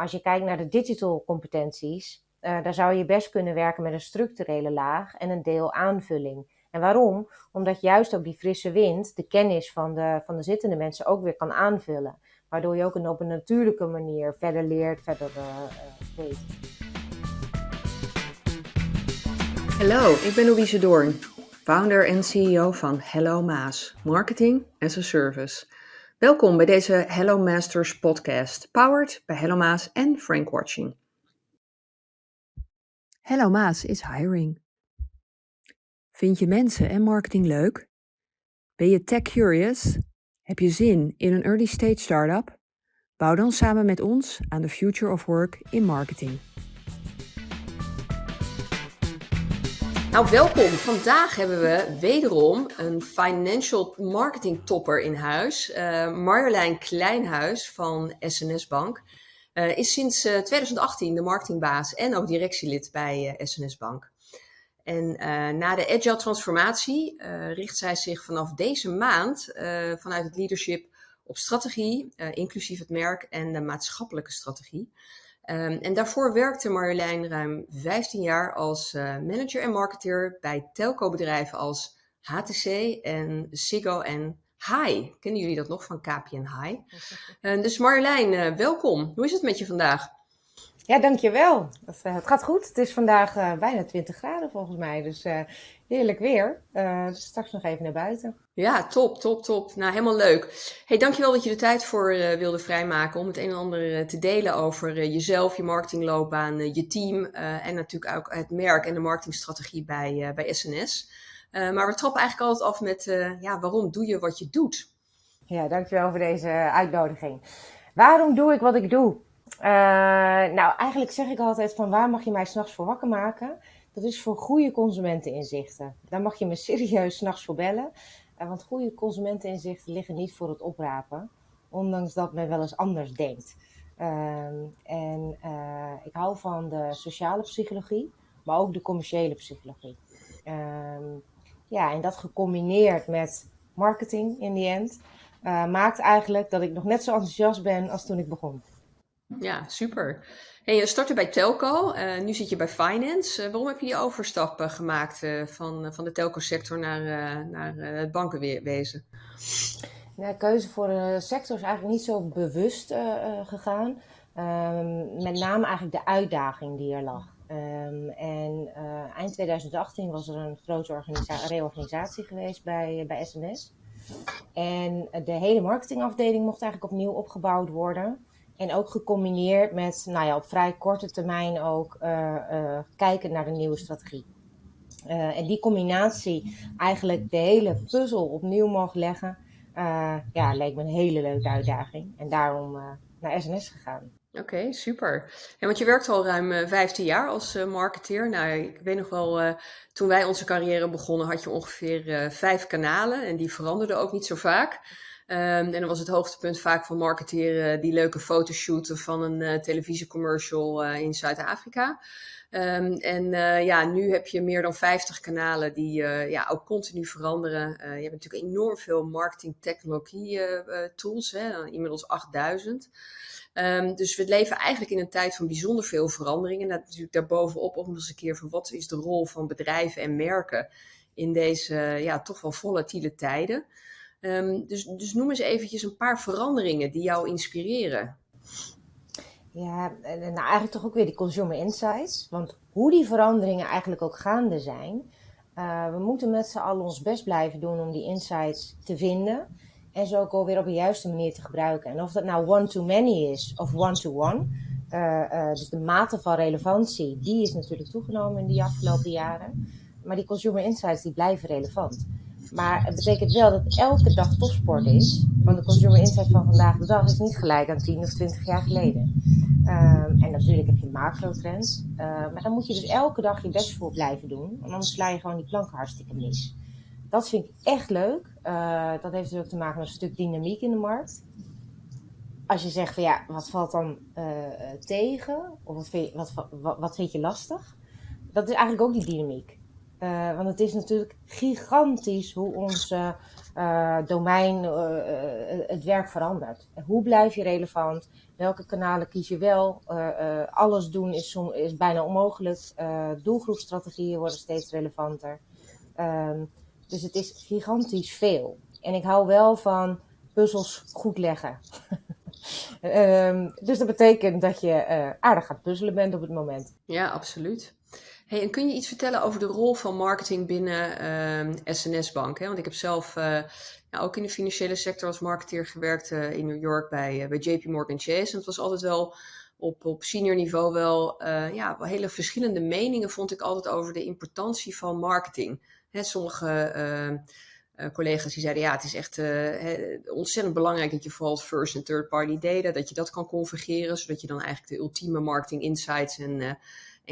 als je kijkt naar de digital competenties, uh, daar zou je best kunnen werken met een structurele laag en een deel aanvulling. En waarom? Omdat juist ook die frisse wind de kennis van de, van de zittende mensen ook weer kan aanvullen. Waardoor je ook op een natuurlijke manier verder leert, verder uh, weet. Hallo, ik ben Louise Doorn, founder en CEO van Hello Maas, Marketing as a Service. Welkom bij deze Hello Masters podcast, powered bij Hello Maas en Frank Watching. Hello Maas is hiring. Vind je mensen en marketing leuk? Ben je tech curious? Heb je zin in een early stage startup? Bouw dan samen met ons aan de future of work in marketing. Nou, welkom. Vandaag hebben we wederom een financial marketing topper in huis. Uh, Marjolein Kleinhuis van SNS Bank uh, is sinds uh, eh, 2018 de marketingbaas en ook directielid bij SNS Bank. En na de agile transformatie richt zij zich vanaf deze maand vanuit het leadership op strategie, inclusief het merk en de maatschappelijke strategie. Um, en daarvoor werkte Marjolein ruim 15 jaar als uh, manager en marketeer bij telco-bedrijven als HTC en Ziggo en Hi. Kennen jullie dat nog van KPN Hi? Uh, dus Marjolein, uh, welkom. Hoe is het met je vandaag? Ja, dankjewel. Het, het gaat goed. Het is vandaag bijna 20 graden volgens mij. Dus heerlijk weer. dus straks nog even naar buiten. Ja, top, top, top. Nou, helemaal leuk. Hey, dankjewel dat je de tijd voor uh, wilde vrijmaken om het een en ander uh, te delen over uh, jezelf, je marketingloopbaan, je team en natuurlijk ook het merk en de marketingstrategie bij, bij SNS. maar we trappen eigenlijk altijd af met, ja, waarom doe je wat je doet? Ja, dankjewel voor deze uitnodiging. Waarom doe ik wat ik doe? Nou, eigenlijk zeg ik altijd van waar mag je mij s'nachts voor wakker maken? Dat is voor goede consumenteninzichten. Daar mag je me serieus s'nachts voor bellen. Want goede consumenteninzichten liggen niet voor het oprapen, ondanks dat men wel eens anders denkt. Ehm, en uh, ik hou van de sociale psychologie, maar ook de commerciële psychologie. Um, ja, en dat gecombineerd met marketing in the end, maakt eigenlijk dat ik nog net zo enthousiast ben als toen ik begon. Ja, super. Je startte bij Telco, uh, nu zit je bij Finance. Uh, waarom heb je die overstap gemaakt van, van de telco-sector naar, naar het bankenwezen? De keuze voor de sector is eigenlijk niet zo bewust gegaan. Um, met name eigenlijk de uitdaging die er lag. Um, en eind 2018 was er een grote reorganisatie geweest bij, bij SNS. En de hele marketingafdeling mocht eigenlijk opnieuw opgebouwd worden. En ook gecombineerd met, nou ja, op vrij korte termijn ook uh, uh, kijken naar de nieuwe strategie. Uh, en die combinatie, eigenlijk de hele puzzel opnieuw mogen leggen, ja, leek me een hele leuke uitdaging. En daarom naar SNS gegaan. Oké, super. Ja, want je werkt al ruim uh, 15 jaar als marketeer. Nou, ik weet nog wel, toen wij onze carrière begonnen, had je ongeveer vijf kanalen. En die veranderden ook niet zo vaak. Um, en dan was het hoogtepunt vaak van marketeren die leuke fotoshooten van een uh, televisiecommercial uh, in Zuid-Afrika. Um, en uh, ja, nu heb je meer dan 50 kanalen die ja, ook continu veranderen. je hebt natuurlijk enorm veel marketing technologie tools, hè, inmiddels 8000. Um, ehm, dus we leven eigenlijk in een tijd van bijzonder veel veranderingen. En natuurlijk daarbovenop ook nog eens een keer van wat is de rol van bedrijven en merken in deze ja, toch wel volatiele tijden. Um, dus, dus noem eens eventjes een paar veranderingen die jou inspireren. Ja, nou eigenlijk toch ook weer die consumer insights. Want hoe die veranderingen eigenlijk ook gaande zijn, uh, we moeten met z'n allen ons best blijven doen om die insights te vinden. En ze ook alweer op de juiste manier te gebruiken. En of dat nou one-to-many is of one-to-one. Uh, uh, dus de mate van relevantie, die is natuurlijk toegenomen in die afgelopen jaren. Maar die consumer insights, die blijven relevant. Maar het betekent wel dat elke dag topsport is. Want de consumer insight van vandaag de dag is niet gelijk aan 10 of 20 jaar geleden. Um, en natuurlijk heb je macro-trends. Uh, maar dan moet je dus elke dag je best voor blijven doen. Want anders sla je gewoon die planken hartstikke mis. Dat vind ik echt leuk. Uh, dat heeft dus ook te maken met een stuk dynamiek in de markt. Als je zegt van ja, wat valt dan uh, tegen? Of wat vind, je, wat, wat vind je lastig? Dat is eigenlijk ook die dynamiek. Uh, want het is natuurlijk gigantisch hoe ons uh, domein, het werk verandert. Hoe blijf je relevant? Welke kanalen kies je wel? alles doen is, is bijna onmogelijk. doelgroepstrategieën worden steeds relevanter. Ehm, dus het is gigantisch veel. En ik hou wel van puzzels goed leggen. um, dus dat betekent dat je uh, aardig gaat puzzelen bent op het moment. Ja, absoluut. Hey, en kun je iets vertellen over de rol van marketing binnen uh, ehm, SNS Bank? Hè? Want ik heb zelf ja, ook in de financiële sector als marketeer gewerkt uh, in New York bij, bij JP Morgan Chase. En het was altijd wel op, op senior niveau wel ja, hele verschillende meningen vond ik altijd over de importantie van marketing. Hè, sommige ehm, collega's die zeiden, ja, het is echt ontzettend belangrijk dat je vooral first en third party data, dat je dat kan configureren, zodat je dan eigenlijk de ultieme marketing insights en,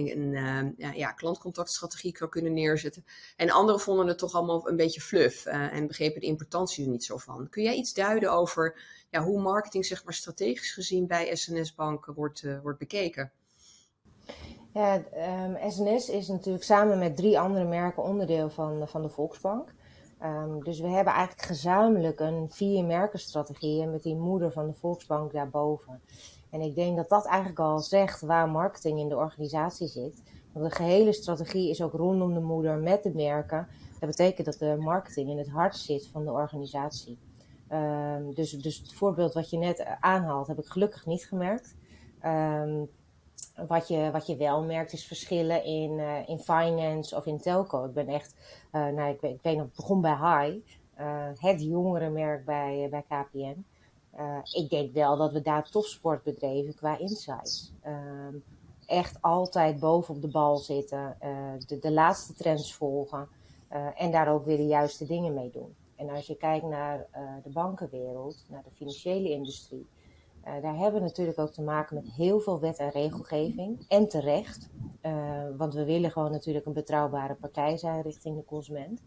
en, en ja, klantcontactstrategie kan kunnen neerzetten. En anderen vonden het toch allemaal een beetje fluff en begrepen de importantie er niet zo van. Kun jij iets duiden over ja, hoe marketing zeg maar strategisch gezien bij SNS Bank wordt, wordt bekeken? Ja, um, ehm, SNS is natuurlijk samen met drie andere merken onderdeel van, van de Volksbank. Um, dus we hebben eigenlijk gezamenlijk een vier merkenstrategie met die moeder van de Volksbank daarboven. En ik denk dat dat eigenlijk al zegt waar marketing in de organisatie zit. Want de gehele strategie is ook rondom de moeder met de merken. Dat betekent dat de marketing in het hart zit van de organisatie. Um, dus, dus het voorbeeld wat je net aanhaalt, heb ik gelukkig niet gemerkt. Um, wat je, wat je wel merkt is verschillen in, uh, in finance of in telco. Ik ben echt, uh, nou, ik, ik weet nog, begon bij High, uh, het jongere merk bij, bij KPN. ik denk wel dat we daar topsport bedreven qua insights. Ehm, echt altijd boven op de bal zitten, de, de laatste trends volgen en daar ook weer de juiste dingen mee doen. En als je kijkt naar de bankenwereld, naar de financiële industrie, uh, daar hebben we natuurlijk ook te maken met heel veel wet en regelgeving. En terecht, uh, want we willen gewoon natuurlijk een betrouwbare partij zijn richting de consument.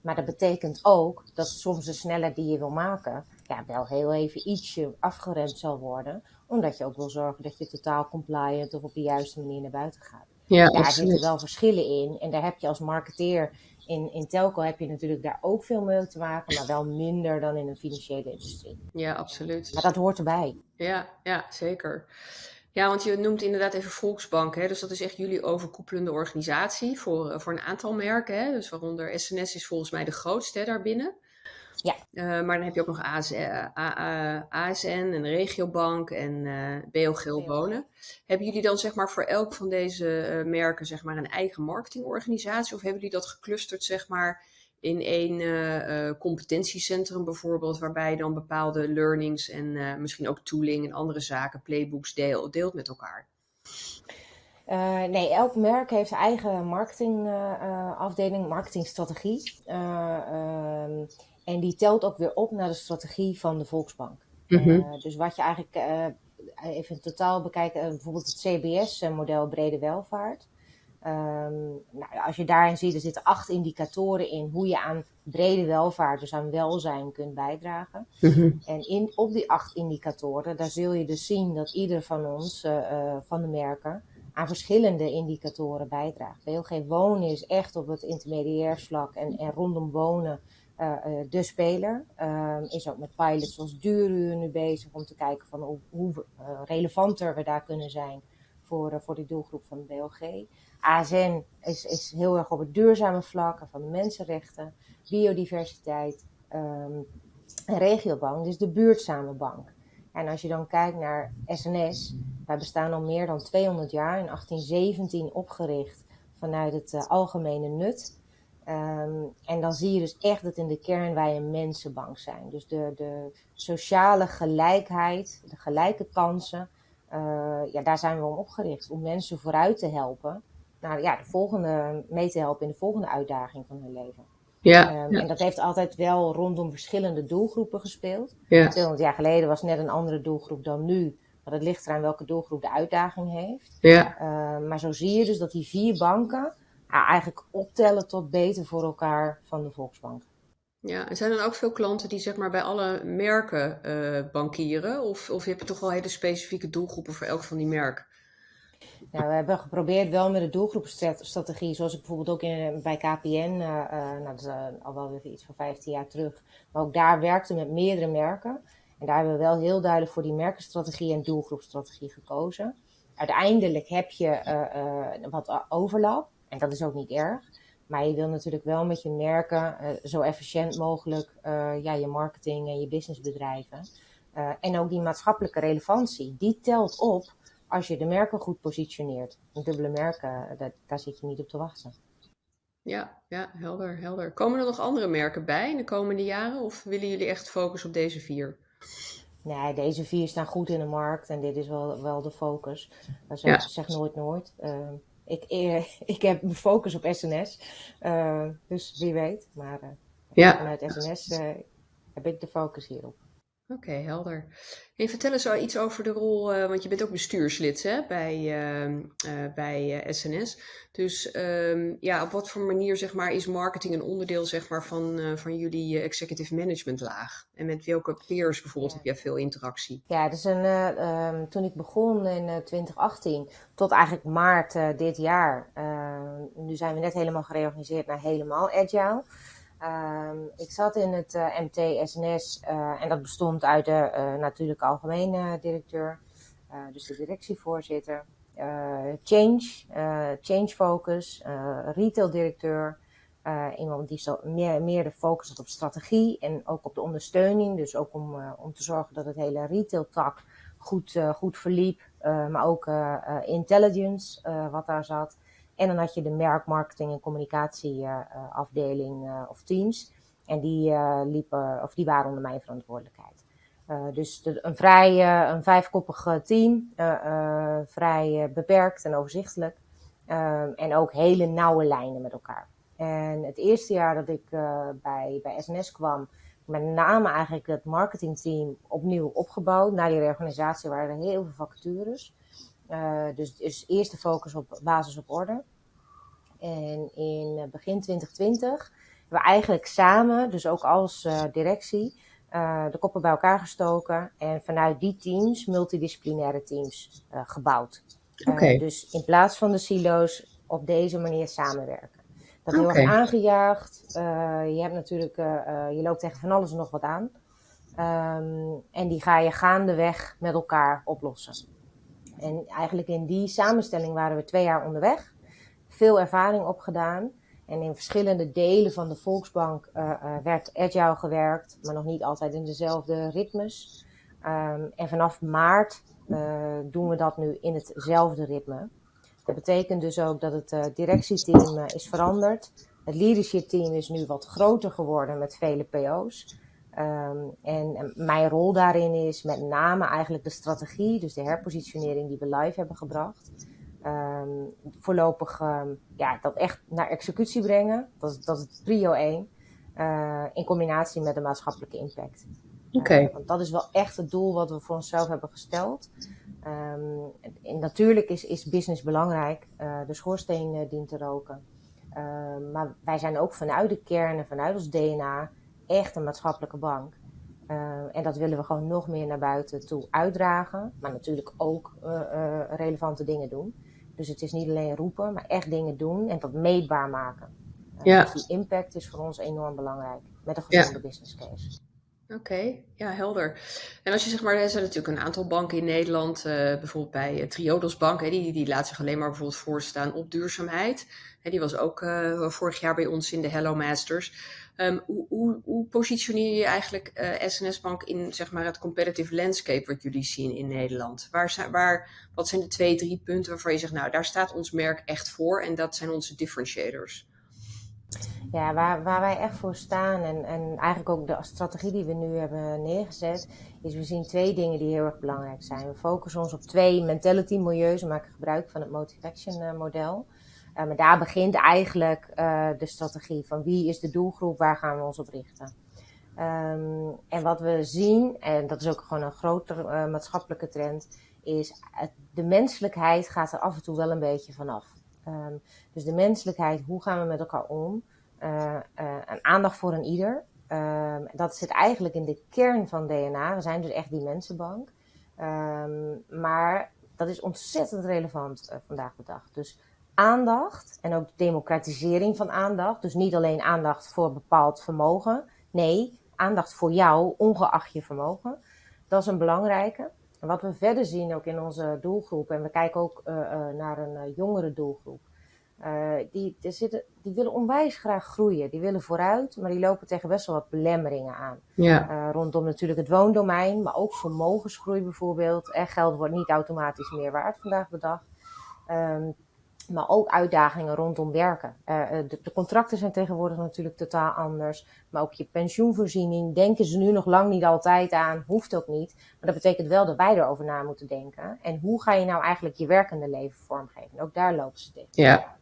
Maar dat betekent ook dat soms de snelheid die je wil maken, ja, wel heel even ietsje afgeremd zal worden. Omdat je ook wil zorgen dat je totaal compliant of op de juiste manier naar buiten gaat. Ja, daar zitten wel verschillen in. En daar heb je als marketeer in, in telco heb je natuurlijk daar ook veel mee te maken, maar wel minder dan in de financiële industrie. Ja, absoluut. Maar dat hoort erbij. Ja, ja zeker. Ja, want je noemt inderdaad even Volksbank. Hè? Dus dat is echt jullie overkoepelende organisatie voor, eh, voor een aantal merken. Hè? Dus waaronder SNS is volgens mij de grootste daarbinnen. Ja. Uh, maar dan heb je ook nog ASN, uh, ASN en Regiobank en uh, eh, BO Wonen. Hebben jullie dan zeg maar voor elk van deze eh, merken zeg maar een eigen marketingorganisatie? Of hebben jullie dat geclusterd zeg maar in één competentiecentrum bijvoorbeeld, waarbij je dan bepaalde learnings en misschien ook tooling en andere zaken, playbooks deel, deelt met elkaar? Uh, nee, elk merk heeft eigen marketingafdeling, marketingstrategie. Uh, en die telt ook weer op naar de strategie van de Volksbank. Mhm. dus wat je eigenlijk even in totaal bekijkt, bijvoorbeeld het CBS-model brede welvaart. Um, nou, als je daarin ziet, er zitten acht indicatoren in hoe je aan brede welvaart, dus aan welzijn, kunt bijdragen. Mhm. En in, op die acht indicatoren, daar zul je dus zien dat ieder van ons, van de merken, aan verschillende indicatoren bijdraagt. BLG Wonen is echt op het intermediairsvlak en, en rondom wonen uh, de speler. Uh, is ook met pilots zoals Duuruur nu bezig om te kijken van hoe, hoe relevanter we daar kunnen zijn voor, voor die doelgroep van de BLG. ASN is, is heel erg op het duurzame vlak van de mensenrechten, biodiversiteit um, en regiobank, dus de buurtzame bank. En als je dan kijkt naar SNS, wij bestaan al meer dan 200 jaar, in 1817 opgericht vanuit het algemene nut. Um, en dan zie je dus echt dat in de kern wij een mensenbank zijn. Dus de, de sociale gelijkheid, de gelijke kansen, ja, daar zijn we om opgericht. Om mensen vooruit te helpen. Nou ja, de volgende, mee te helpen in de volgende uitdaging van hun leven. Ja, um, ja. En dat heeft altijd wel rondom verschillende doelgroepen gespeeld. Ja. 200 jaar geleden was net een andere doelgroep dan nu. Maar het ligt eraan welke doelgroep de uitdaging heeft. Ja. Uh, maar zo zie je dus dat die vier banken eigenlijk optellen tot beter voor elkaar van de Volksbank. Ja, en zijn er ook veel klanten die zeg maar bij alle merken uh, bankieren? Of, of heb je toch wel hele specifieke doelgroepen voor elk van die merken? Nou, we hebben geprobeerd wel met de doelgroepstrategie, zoals ik bijvoorbeeld ook in, bij KPN, uh, uh, nou, dat is al wel weer iets van 15 jaar terug, maar ook daar werkte met meerdere merken. En daar hebben we wel heel duidelijk voor die merkenstrategie en doelgroepstrategie gekozen. Uiteindelijk heb je wat overlap en dat is ook niet erg. Maar je wil natuurlijk wel met je merken uh, zo efficiënt mogelijk uh, ja, je marketing en je business bedrijven. Uh, en ook die maatschappelijke relevantie, die telt op als je de merken goed positioneert. Een dubbele merken, dat, daar zit je niet op te wachten. Ja, ja, helder, helder. Komen er nog andere merken bij in de komende jaren? Of willen jullie echt focussen op deze vier? Nee, deze vier staan goed in de markt en dit is wel, wel de focus. Zo, ja. zeg nooit nooit. Ik, ik heb mijn focus op SNS, uh, dus wie weet. Maar uh, ja. vanuit SNS heb ik de focus hierop. Oké, okay, helder. En vertel eens iets over de rol, uh, want je bent ook bestuurslid hè, bij, uh, uh, bij SNS. Dus um, ja, op wat voor manier zeg maar, is marketing een onderdeel zeg maar, van, van jullie executive management laag? En met welke peers bijvoorbeeld ja. heb jij veel interactie? Ja, dus een, um, toen ik begon in 2018 tot eigenlijk maart dit jaar, nu zijn we net helemaal gereorganiseerd naar helemaal agile. Um, ik zat in het uh, MT SNS uh, en dat bestond uit de uh, algemene directeur, dus de directievoorzitter, change, change focus, retail directeur, iemand die zo meer, meer de focus had op strategie en ook op de ondersteuning, dus ook om, om te zorgen dat het hele retail tak goed, goed verliep, maar ook intelligence wat daar zat. En dan had je de merkmarketing en communicatieafdeling uh, uh, of teams. En die, liepen, of die waren onder mijn verantwoordelijkheid. dus een vrij een vijfkoppig team, vrij beperkt en overzichtelijk. en ook hele nauwe lijnen met elkaar. En het eerste jaar dat ik bij, bij SNS kwam, met name eigenlijk het marketingteam opnieuw opgebouwd. Na die reorganisatie waren er heel veel vacatures. Uh, dus, dus eerst de focus op basis op orde. En in begin 2020 hebben we eigenlijk samen, dus ook als uh, directie, de koppen bij elkaar gestoken. En vanuit die teams, multidisciplinaire teams, gebouwd. Okay. dus in plaats van de silo's op deze manier samenwerken. Dat heel okay. erg aangejaagd. je hebt natuurlijk, je loopt tegen van alles en nog wat aan. Um, en die ga je gaandeweg met elkaar oplossen. En eigenlijk in die samenstelling waren we twee jaar onderweg. Veel ervaring opgedaan. En in verschillende delen van de Volksbank uh, uh, werd agile gewerkt, maar nog niet altijd in dezelfde ritmes. Um, en vanaf maart uh, doen we dat nu in hetzelfde ritme. Dat betekent dus ook dat het directieteam is veranderd. Het leadership team is nu wat groter geworden met vele PO's. Um, en mijn rol daarin is met name eigenlijk de strategie, dus de herpositionering die we live hebben gebracht. Um, voorlopig um, ja, dat echt naar executie brengen. Dat is, dat is het prio 1. Uh, in combinatie met de maatschappelijke impact. Oké. Okay. Uh, want dat is wel echt het doel wat we voor onszelf hebben gesteld. Um, en natuurlijk is, is business belangrijk. Uh, de schoorsteen dient te roken. maar wij zijn ook vanuit de kern en vanuit ons DNA echt een maatschappelijke bank. Uh, en dat willen we gewoon nog meer naar buiten toe uitdragen. Maar natuurlijk ook uh, uh, relevante dingen doen. Dus het is niet alleen roepen, maar echt dingen doen en dat meetbaar maken. Ja. Dus die impact is voor ons enorm belangrijk. Met een gezonde ja. business case. Oké, okay, ja, helder. En als je zeg maar, er zijn natuurlijk een aantal banken in Nederland, uh, bijvoorbeeld bij uh, Triodos Bank, hè, die, die laat zich alleen maar bijvoorbeeld voorstaan op duurzaamheid. Hè, die was ook uh, vorig jaar bij ons in de Hello Masters. Um, hoe, hoe, positioneer je eigenlijk SNS Bank in zeg maar, het competitive landscape wat jullie zien in Nederland? Waar zijn, waar, wat zijn de twee, drie punten waarvan je zegt, nou daar staat ons merk echt voor en dat zijn onze differentiators? Ja, waar, waar wij echt voor staan en, en eigenlijk ook de strategie die we nu hebben neergezet, is we zien twee dingen die heel erg belangrijk zijn. We focussen ons op twee mentality milieus, we maken gebruik van het motivation model. Maar daar begint eigenlijk uh, de strategie van wie is de doelgroep, waar gaan we ons op richten. Um, en wat we zien, en dat is ook gewoon een grotere uh, maatschappelijke trend, is de menselijkheid gaat er af en toe wel een beetje vanaf. Um, dus de menselijkheid, hoe gaan we met elkaar om? Een aandacht voor een ieder. Um, dat zit eigenlijk in de kern van DNA. We zijn dus echt die mensenbank. Maar dat is ontzettend relevant vandaag de dag. Dus aandacht en ook democratisering van aandacht. Dus niet alleen aandacht voor bepaald vermogen. Nee, aandacht voor jou, ongeacht je vermogen. Dat is een belangrijke. En wat we verder zien ook in onze doelgroep, en we kijken ook uh, uh, naar een uh, jongere doelgroep. die, die, zitten, die willen onwijs graag groeien. Die willen vooruit, maar die lopen tegen best wel wat belemmeringen aan. Ja. rondom natuurlijk het woondomein, maar ook vermogensgroei bijvoorbeeld. En geld wordt niet automatisch meer waard vandaag de dag. Um, maar ook uitdagingen rondom werken. Uh, de, de, contracten zijn tegenwoordig natuurlijk totaal anders. Maar ook je pensioenvoorziening denken ze nu nog lang niet altijd aan. Hoeft ook niet. Maar dat betekent wel dat wij erover na moeten denken. En hoe ga je nou eigenlijk je werkende leven vormgeven? Ook daar lopen ze tegen. Ja.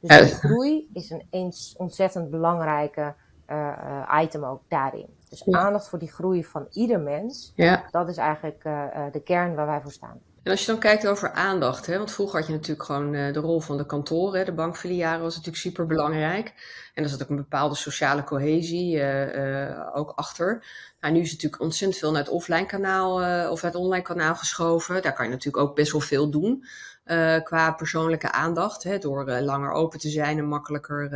Dus de groei is een ontzettend belangrijke uh, item ook daarin. Dus aandacht voor die groei van ieder mens. Ja. Dat is eigenlijk de kern waar wij voor staan. En als je dan kijkt over aandacht, hè, want vroeger had je natuurlijk gewoon uh, de rol van de kantoren, de bankfilialen was natuurlijk super belangrijk. En er zat ook een bepaalde sociale cohesie uh, uh, ook achter. Nou, nu is het natuurlijk ontzettend veel naar het offline kanaal of naar het online kanaal geschoven. Daar kan je natuurlijk ook best wel veel doen qua persoonlijke aandacht, hè, door langer open te zijn en makkelijker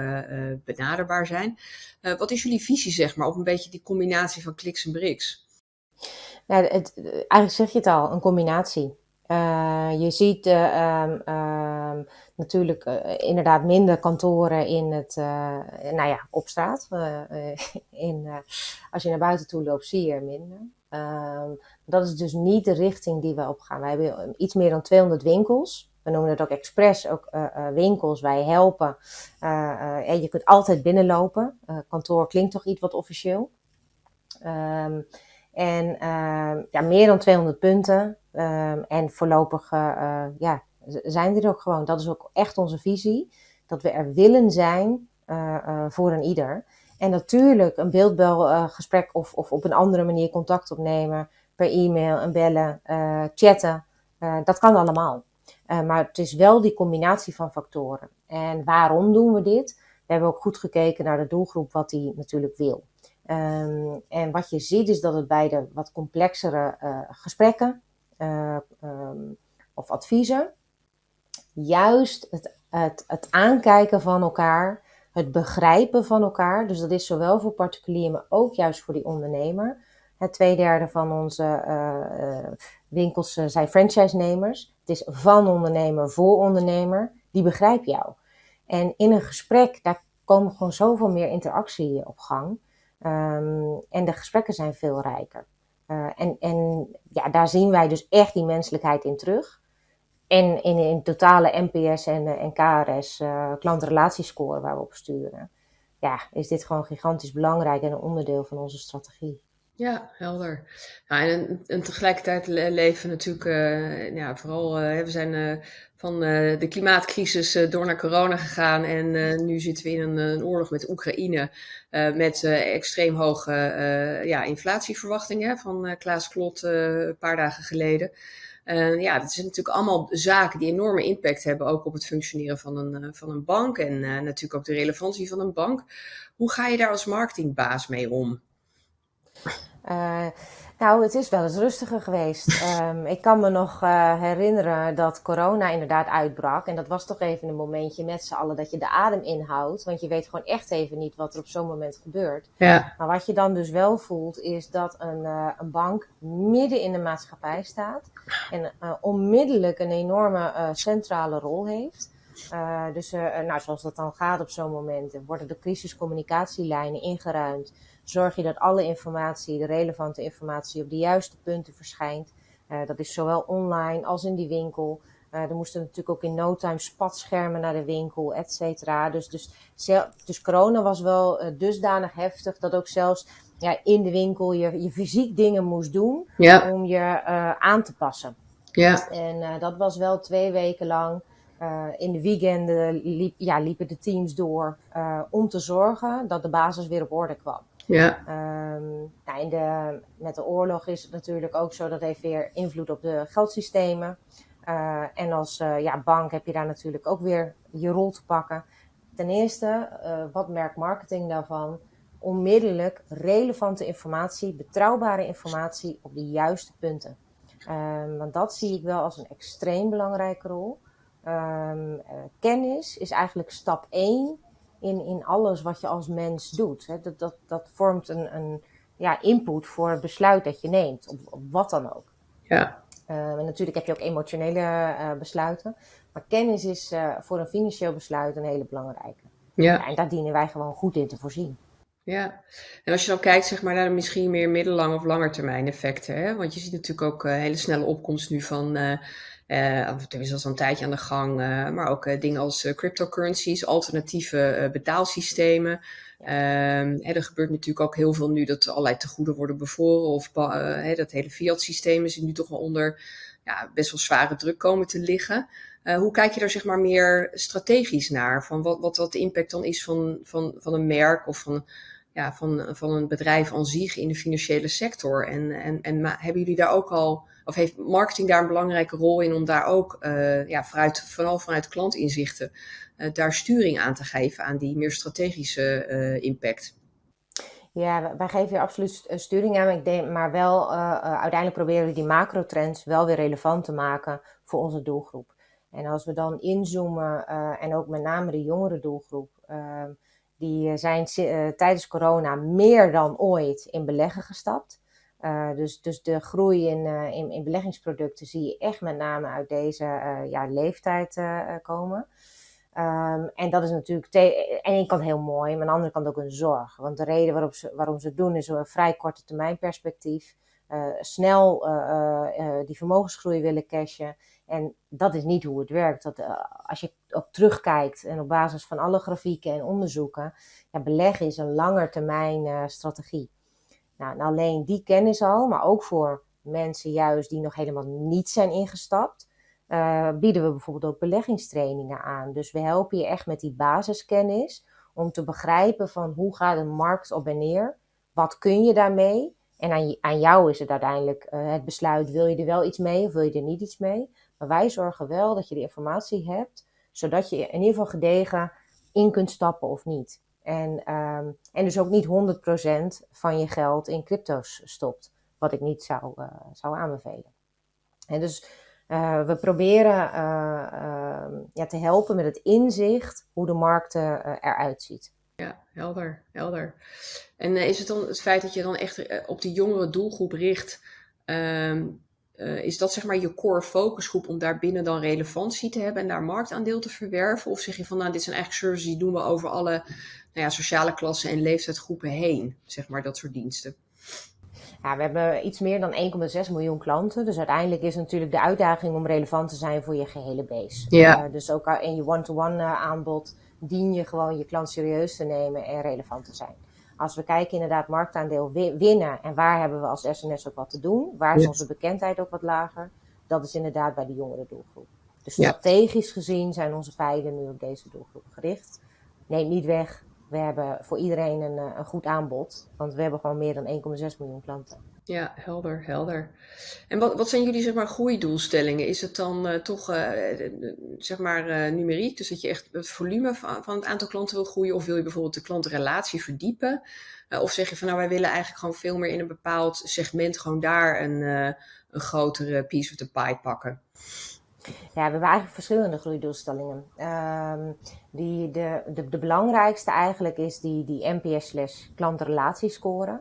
benaderbaar zijn. wat is jullie visie, zeg maar, op een beetje die combinatie van kliks en briks? Het, eigenlijk zeg je het al, een combinatie. Uh, je ziet uh, um, um, natuurlijk uh, inderdaad minder kantoren in het, nou ja, op straat. in, als je naar buiten toe loopt, zie je er minder. Um, dat is dus niet de richting die we op gaan. Wij hebben iets meer dan 200 winkels. We noemen het ook expres, ook winkels. Wij helpen. en je kunt altijd binnenlopen. kantoor klinkt toch iets wat officieel. en ja, meer dan 200 punten. Um, en voorlopig uh, ja, zijn er ook gewoon. Dat is ook echt onze visie. Dat we er willen zijn uh, voor een ieder. En natuurlijk een beeldbelgesprek of, of op een andere manier contact opnemen. Per e-mail en bellen, chatten. dat kan allemaal. maar het is wel die combinatie van factoren. En waarom doen we dit? We hebben ook goed gekeken naar de doelgroep wat die natuurlijk wil. Um, en wat je ziet is dat het bij de wat complexere gesprekken uh, um, of adviezen. Juist het, het, het aankijken van elkaar, het begrijpen van elkaar. Dus dat is zowel voor particulier, maar ook juist voor die ondernemer. Het tweederde van onze uh, winkels zijn franchise-nemers. Het is van ondernemer voor ondernemer. Die begrijpt jou. En in een gesprek, daar komen gewoon zoveel meer interactie op gang. Um, en de gesprekken zijn veel rijker. Uh, en, en ja, daar zien wij dus echt die menselijkheid in terug. En in, in totale NPS en, eh, en KRS, uh, eh, klantrelatiescore waar we op sturen. Ja, is dit gewoon gigantisch belangrijk en een onderdeel van onze strategie. Ja, helder. En, tegelijkertijd leven we natuurlijk, uh, ja, vooral, uh, we zijn uh, van de klimaatcrisis door naar corona gegaan en nu zitten we in een, een oorlog met Oekraïne met extreem hoge ja, inflatieverwachtingen van Klaas Klot een paar dagen geleden. ja, dat zijn natuurlijk allemaal zaken die enorme impact hebben ook op het functioneren van een, van een bank en natuurlijk ook de relevantie van een bank. Hoe ga je daar als marketingbaas mee om? Uh, nou, het is wel eens rustiger geweest. Um, ik kan me nog uh, herinneren dat corona inderdaad uitbrak. En dat was toch even een momentje met z'n allen dat je de adem inhoudt. Want je weet gewoon echt even niet wat er op zo'n moment gebeurt. Ja. Maar wat je dan dus wel voelt, is dat een, uh, een bank midden in de maatschappij staat. En onmiddellijk een enorme centrale rol heeft. dus nou, zoals dat dan gaat op zo'n moment, worden de crisiscommunicatielijnen ingeruimd zorg je dat alle informatie, de relevante informatie, op de juiste punten verschijnt. Uh, dat is zowel online als in die winkel. Uh, er moesten natuurlijk ook in no time spatschermen naar de winkel, et cetera. Dus, dus, dus corona was wel uh, dusdanig heftig dat ook zelfs ja, in de winkel je, je fysiek dingen moest doen ja. om je aan te passen. Ja. En dat was wel twee weken lang. in de weekenden liep, ja, liepen de teams door om te zorgen dat de basis weer op orde kwam. Ja. Um, nou, met de oorlog is het natuurlijk ook zo, dat heeft weer invloed op de geldsystemen. Uh, en als uh, ja, bank heb je daar natuurlijk ook weer je rol te pakken. Ten eerste, uh, wat merkt marketing daarvan? Onmiddellijk relevante informatie, betrouwbare informatie op de juiste punten. Ehm, want dat zie ik wel als een extreem belangrijke rol. Ehm, eh, kennis is eigenlijk stap 1 in, in alles wat je als mens doet. Hè. Dat, dat, dat vormt een, een ja, input voor het besluit dat je neemt, op, op wat dan ook. Ja. Ehm, en natuurlijk heb je ook emotionele uh, besluiten. Maar kennis is uh, voor een financieel besluit een hele belangrijke. Ja. En daar dienen wij gewoon goed in te voorzien. Ja, en als je dan kijkt zeg maar, naar de misschien meer middellange of langetermijn effecten. Hè? Want je ziet natuurlijk ook hele snelle opkomst nu van, uh, of tenminste al een tijdje aan de gang, maar ook dingen als cryptocurrencies, alternatieve betaalsystemen. Ehm, hè, er gebeurt natuurlijk ook heel veel nu dat allerlei tegoeden worden bevoren. Of hè, dat hele fiat systeem is nu toch wel onder ja, best wel zware druk komen te liggen. hoe kijk je daar zeg maar meer strategisch naar? Van wat, wat, wat de impact dan is van, van, van een merk of van ja, van, van een bedrijf aan zich in de financiële sector. En, en, en hebben jullie daar ook al, of heeft marketing daar een belangrijke rol in om daar ook, uh, ja, vooral vanuit klantinzichten, uh, daar sturing aan te geven aan die meer strategische uh, impact? Ja, wij geven hier absoluut sturing aan, maar wel uiteindelijk proberen we die macrotrends wel weer relevant te maken voor onze doelgroep. En als we dan inzoomen en ook met name de jongere doelgroep, ehm, die eh, zijn tijdens corona meer dan ooit in beleggen gestapt. Uh, dus, dus de groei in, uh, in, in, beleggingsproducten zie je echt met name uit deze ja, leeftijd komen. Um, en dat is natuurlijk aan de ene kant heel mooi, maar aan de andere kant ook een zorg. Want de reden waarop waarom ze het doen is een vrij korte termijn perspectief. snel die vermogensgroei willen cashen. En dat is niet hoe het werkt. Dat, als je ook terugkijkt en op basis van alle grafieken en onderzoeken, ja, beleggen is een langetermijn strategie. Nou, alleen die kennis al, maar ook voor mensen juist die nog helemaal niet zijn ingestapt, uh, bieden we bijvoorbeeld ook beleggingstrainingen aan. Dus we helpen je echt met die basiskennis om te begrijpen van hoe gaat een markt op en neer, wat kun je daarmee en aan, aan jou is het uiteindelijk het besluit, wil je er wel iets mee of wil je er niet iets mee. Maar wij zorgen wel dat je de informatie hebt, zodat je in ieder geval gedegen in kunt stappen of niet. En, um, en dus ook niet 100% van je geld in crypto's stopt, wat ik niet zou, uh, zou aanbevelen. En dus uh, we proberen uh, ja, te helpen met het inzicht hoe de markt eruit ziet. Ja, helder, helder. En is het dan het feit dat je dan echt op die jongere doelgroep richt, ehm, uh, is dat zeg maar je core focusgroep om daar binnen dan relevantie te hebben en daar marktaandeel te verwerven? Of zeg je van nou, dit zijn eigenlijk services die doen we over alle nou ja, sociale klassen en leeftijdsgroepen heen, zeg maar dat soort diensten? Ja, we hebben iets meer dan 1,6 miljoen klanten. Dus uiteindelijk is natuurlijk de uitdaging om relevant te zijn voor je gehele base. Ja. Uh, dus ook in je one-to-one -one aanbod dien je gewoon je klant serieus te nemen en relevant te zijn als we kijken inderdaad marktaandeel winnen en waar hebben we als SNS ook wat te doen, waar is onze bekendheid ook wat lager, dat is inderdaad bij de jongere doelgroep. Dus strategisch gezien zijn onze pijlen nu op deze doelgroep gericht. Neemt niet weg, we hebben voor iedereen een, eh, een goed aanbod, want we hebben gewoon meer dan 1,6 miljoen klanten. Ja, helder, helder. En wat, wat zijn jullie zeg maar groeidoelstellingen? Is het dan uh, toch uh, zeg maar numeriek, dus dat je echt het volume van, van, het aantal klanten wil groeien, of wil je bijvoorbeeld de klantenrelatie verdiepen? of zeg je van nou wij willen eigenlijk gewoon veel meer in een bepaald segment gewoon daar een, een grotere piece of the pie pakken? Ja, we hebben eigenlijk verschillende groeidoelstellingen. Um, die, de, de, de belangrijkste eigenlijk is die, die NPS klantenrelatiescore.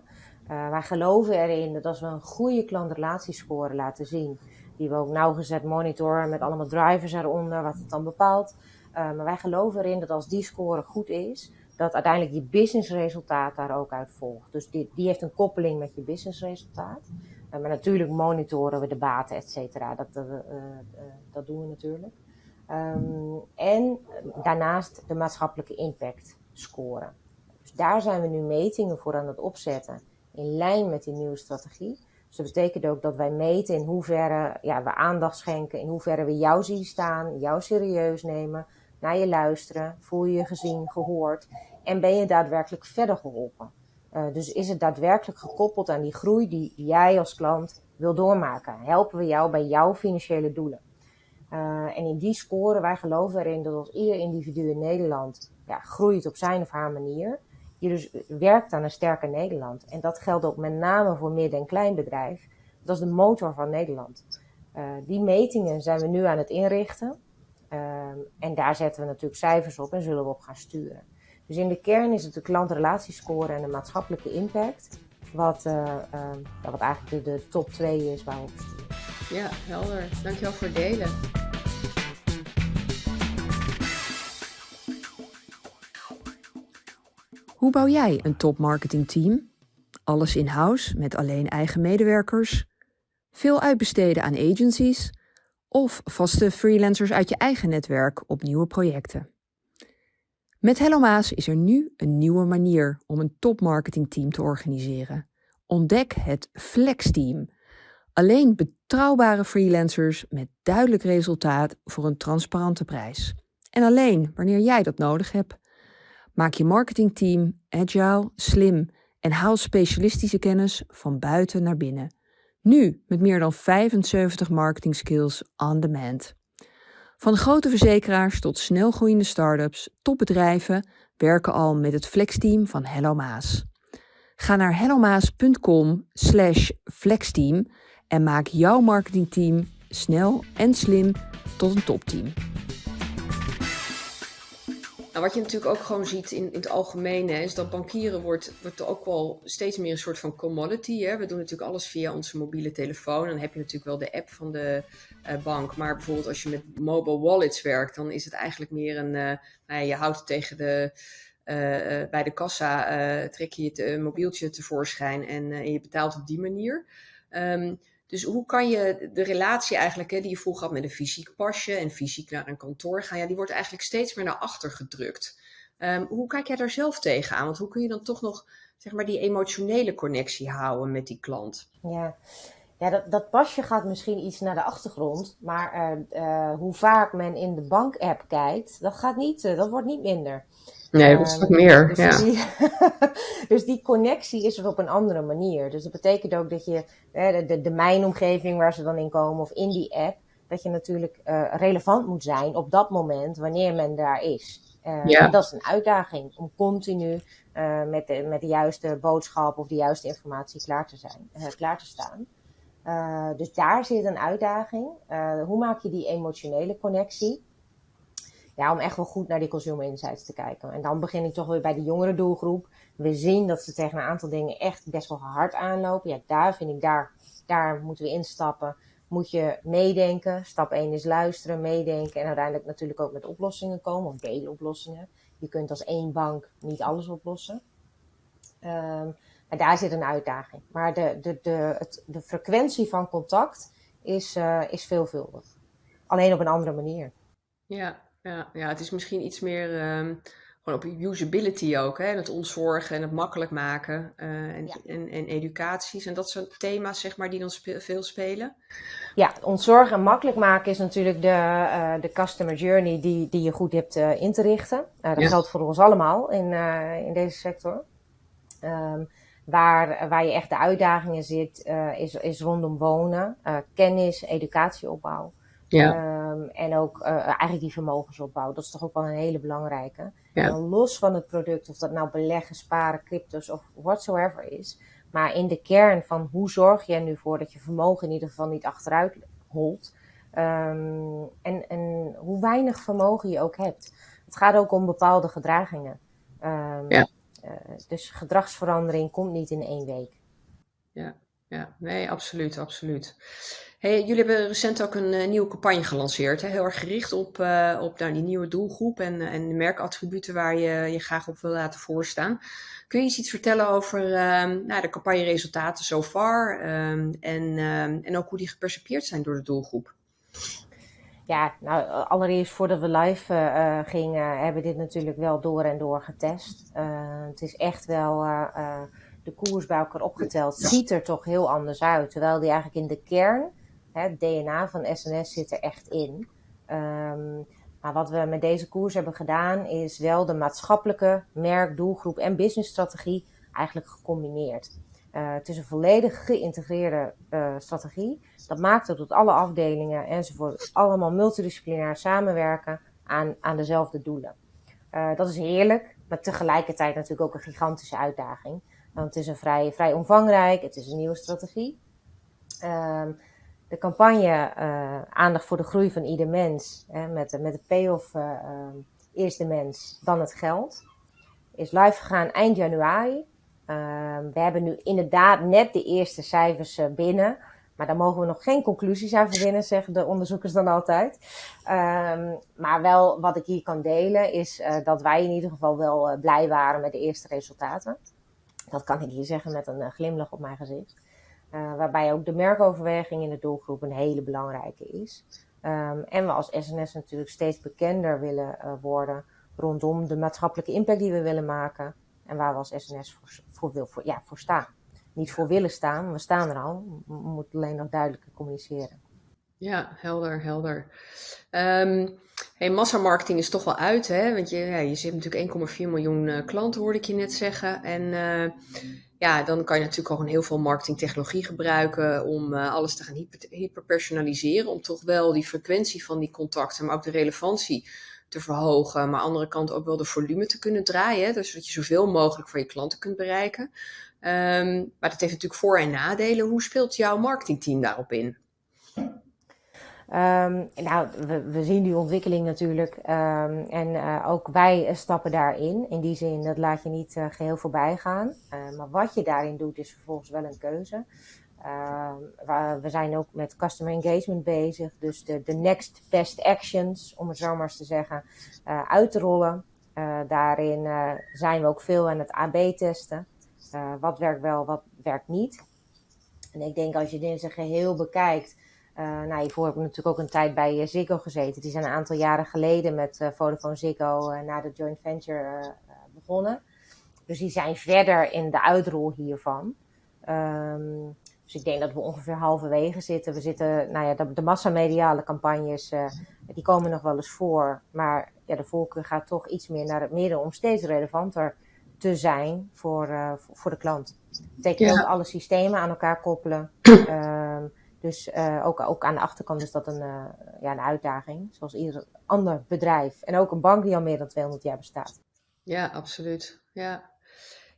Uh, wij geloven erin dat als we een goede klantrelatiescore laten zien, die we ook nauwgezet monitoren met allemaal drivers eronder, wat het dan bepaalt. Uh, maar wij geloven erin dat als die score goed is, dat uiteindelijk je businessresultaat daar ook uit volgt. Dus die, die heeft een koppeling met je businessresultaat. Uh, maar natuurlijk monitoren we de baten, et cetera. Dat, dat doen we natuurlijk. Um, en daarnaast de maatschappelijke impact scoren. Dus daar zijn we nu metingen voor aan het opzetten in lijn met die nieuwe strategie. Dus dat betekent ook dat wij meten in hoeverre ja, we aandacht schenken, in hoeverre we jou zien staan, jou serieus nemen, naar je luisteren, voel je je gezien, gehoord en ben je daadwerkelijk verder geholpen. Uh, dus is het daadwerkelijk gekoppeld aan die groei die jij als klant wil doormaken? Helpen we jou bij jouw financiële doelen? Uh, en in die score, wij geloven erin dat als ieder individu in Nederland ja, groeit op zijn of haar manier, je dus werkt aan een sterker Nederland. En dat geldt ook met name voor midden- en kleinbedrijf. Dat is de motor van Nederland. die metingen zijn we nu aan het inrichten. Ehm, en daar zetten we natuurlijk cijfers op en zullen we op gaan sturen. Dus in de kern is het de klantrelatiescore en de maatschappelijke impact. Wat, ehm, wat eigenlijk de, de, top 2 is waar we op sturen. Ja, helder. Dankjewel voor het delen. Hoe bouw jij een top marketingteam? Alles in-house met alleen eigen medewerkers? Veel uitbesteden aan agencies? Of vaste freelancers uit je eigen netwerk op nieuwe projecten? Met Hello Maas is er nu een nieuwe manier om een top marketingteam te organiseren. Ontdek het Flex Team. Alleen betrouwbare freelancers met duidelijk resultaat voor een transparante prijs. En alleen wanneer jij dat nodig hebt. Maak je marketingteam agile, slim en haal specialistische kennis van buiten naar binnen. Nu met meer dan 75 marketing skills on demand. Van grote verzekeraars tot snelgroeiende start-ups, topbedrijven werken al met het flexteam van Hello Maas. Ga naar hellomaas.com slash flexteam en maak jouw marketingteam snel en slim tot een topteam. Nou, wat je natuurlijk ook gewoon ziet in, in het algemeen, hè, is dat bankieren wordt, wordt ook wel steeds meer een soort van commodity. Hè. We doen natuurlijk alles via onze mobiele telefoon. Dan heb je natuurlijk wel de app van de uh, bank. Maar bijvoorbeeld als je met mobile wallets werkt, dan is het eigenlijk meer een. Uh, nou ja, je houdt tegen de. Uh, bij de kassa trek je het mobieltje tevoorschijn en, en, je betaalt op die manier. Um, dus hoe kan je de relatie eigenlijk, hè, die je vroeger had met een fysiek pasje en fysiek naar een kantoor gaan, die wordt eigenlijk steeds meer naar achter gedrukt. Um, hoe kijk jij daar zelf tegenaan? Want hoe kun je dan toch nog zeg maar, die emotionele connectie houden met die klant? Ja, ja dat, dat pasje gaat misschien iets naar de achtergrond, maar uh, uh, hoe vaak men in de bank-app kijkt, dat, gaat niet, uh, dat wordt niet minder. Nee, dat is wat meer. Dus, ja. die, dus die connectie is er op een andere manier. Dus dat betekent ook dat je de, de, de mijnomgeving waar ze dan in komen of in die app, dat je natuurlijk uh, relevant moet zijn op dat moment wanneer men daar is. Uh, ja. En dat is een uitdaging om continu uh, met, de, met de juiste boodschap of de juiste informatie klaar te, zijn, klaar te staan. dus daar zit een uitdaging. hoe maak je die emotionele connectie? Ja, om echt wel goed naar die consumer insights te kijken. En dan begin ik toch weer bij de jongere doelgroep. We zien dat ze tegen een aantal dingen echt best wel hard aanlopen. Ja, daar vind ik, daar, daar moeten we instappen. Moet je meedenken. Stap 1 is luisteren, meedenken. En uiteindelijk natuurlijk ook met oplossingen komen, of deeloplossingen. Je kunt als één bank niet alles oplossen. Um, maar daar zit een uitdaging. Maar de, de, de, het, de frequentie van contact is, uh, is veelvuldig. Alleen op een andere manier. Ja, ja, ja, het is misschien iets meer um, gewoon op usability ook. Hè? Het ontzorgen en het makkelijk maken. Uh, en, en, en, educaties en dat soort thema's, zeg maar, die dan spe veel spelen. Ja, ontzorgen en makkelijk maken is natuurlijk de, uh, de customer journey die, die je goed hebt uh, in te richten. dat ja. geldt voor ons allemaal in, in deze sector. Um, waar, waar je echt de uitdagingen zit, is, is rondom wonen, kennis, educatieopbouw. Ja. Um, en ook uh, eigenlijk die vermogensopbouw. Dat is toch ook wel een hele belangrijke. Ja. los van het product, of dat nou beleggen, sparen, cryptos of whatsoever is. Maar in de kern van hoe zorg je er nu voor dat je vermogen in ieder geval niet achteruit holt. Um, en, en hoe weinig vermogen je ook hebt. Het gaat ook om bepaalde gedragingen. Um, ja. Uh, dus gedragsverandering komt niet in één week. Ja, ja. nee, absoluut, absoluut. Hey, jullie hebben recent ook een uh, nieuwe campagne gelanceerd. Hè? Heel erg gericht op, uh, op nou, die nieuwe doelgroep en, uh, en de merkattributen waar je je graag op wil laten voorstaan. Kun je eens iets vertellen over uh, nou, de campagneresultaten so far um, en, ehm, en ook hoe die gepercipieerd zijn door de doelgroep? Ja, nou allereerst voordat we live gingen, hebben we dit natuurlijk wel door en door getest. het is echt wel de koers bij elkaar opgeteld. Ziet er toch heel anders uit. Terwijl die eigenlijk in de kern het DNA van SNS zit er echt in. Um, maar wat we met deze koers hebben gedaan, is wel de maatschappelijke merk, doelgroep en businessstrategie eigenlijk gecombineerd. Uh, het is een volledig geïntegreerde uh, strategie. Dat maakt dat alle afdelingen enzovoort allemaal multidisciplinair samenwerken aan, aan dezelfde doelen. Uh, dat is heerlijk, maar tegelijkertijd natuurlijk ook een gigantische uitdaging. Want het is een vrij, vrij omvangrijk, het is een nieuwe strategie. Ehm, de campagne Aandacht voor de groei van ieder mens, hè, met, met de payoff ehm, eerst de mens, dan het geld, is live gegaan eind januari. We hebben nu inderdaad net de eerste cijfers binnen. Maar daar mogen we nog geen conclusies aan verbinden, zeggen de onderzoekers dan altijd. Ehm, maar wel wat ik hier kan delen is uh, dat wij in ieder geval wel uh, blij waren met de eerste resultaten. Dat kan ik hier zeggen met een uh, glimlach op mijn gezicht. Waarbij ook de merkoverweging in de doelgroep een hele belangrijke is. Um, en we als SNS natuurlijk steeds bekender willen worden rondom de maatschappelijke impact die we willen maken. En waar we als SNS voor, voor, wil, voor, ja, voor staan niet voor willen staan. We staan er al. We moeten alleen nog duidelijker communiceren. Ja, helder, helder. Um, hey, massamarketing is toch wel uit, hè? Want je, ja, je zit natuurlijk 1,4 miljoen uh, klanten, hoorde ik je net zeggen. En ja, dan kan je natuurlijk ook heel veel marketingtechnologie gebruiken om uh, alles te gaan hyper, hyperpersonaliseren. Om toch wel die frequentie van die contacten, maar ook de relevantie te verhogen. Maar aan de andere kant ook wel de volume te kunnen draaien. Dus dat je zoveel mogelijk van je klanten kunt bereiken. Um, maar dat heeft natuurlijk voor- en nadelen. Hoe speelt jouw marketingteam daarop in? Um, nou, we, zien die ontwikkeling natuurlijk. Um, en uh, ook wij stappen daarin. In die zin, dat laat je niet uh, geheel voorbij gaan. Uh, maar wat je daarin doet, is vervolgens wel een keuze. we, zijn ook met customer engagement bezig. Dus de, de next best actions, om het zo maar eens te zeggen, uit te rollen. daarin zijn we ook veel aan het AB-testen. Wat werkt wel, wat werkt niet. En ik denk als je dit in zijn geheel bekijkt. Uh, nou, hiervoor heb ik natuurlijk ook een tijd bij uh, Ziggo gezeten. Die zijn een aantal jaren geleden met Vodafone Ziggo naar de joint venture begonnen. Dus die zijn verder in de uitrol hiervan. Um, dus ik denk dat we ongeveer halverwege zitten. We zitten, nou ja, de, de massamediale campagnes, die komen nog wel eens voor. Maar ja, de voorkeur gaat toch iets meer naar het midden om steeds relevanter te zijn voor, uh, voor de klant. Dat betekent ja. ook alle systemen aan elkaar koppelen. uh, dus uh, ook, ook aan de achterkant is dat een, uh, ja, een uitdaging, zoals ieder ander bedrijf. En ook een bank die al meer dan 200 jaar bestaat. Ja, absoluut. Ja.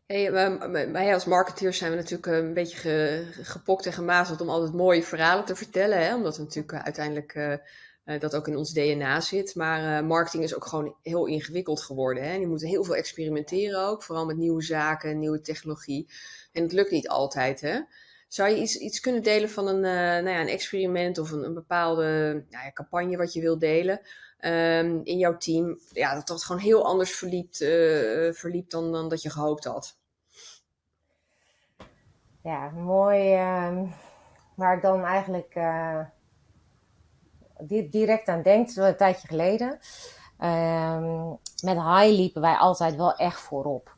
Wij als marketeers zijn we natuurlijk een beetje ge, gepokt en gemazeld om altijd mooie verhalen te vertellen. Hè? Omdat we natuurlijk uiteindelijk dat ook in ons DNA zit. Maar marketing is ook gewoon heel ingewikkeld geworden. Hè? Je moet heel veel experimenteren ook, vooral met nieuwe zaken, nieuwe technologie. En het lukt niet altijd. Hè? Zou je iets, iets kunnen delen van een, uh, nou ja, een experiment of een, een bepaalde nou ja, campagne wat je wilt delen um, in jouw team? Ja, dat dat gewoon heel anders verliep, verliep dan, dan dat je gehoopt had. Ja, mooi. Ehm, waar ik dan eigenlijk direct aan denkt, een tijdje geleden. Um, met high liepen wij altijd wel echt voorop.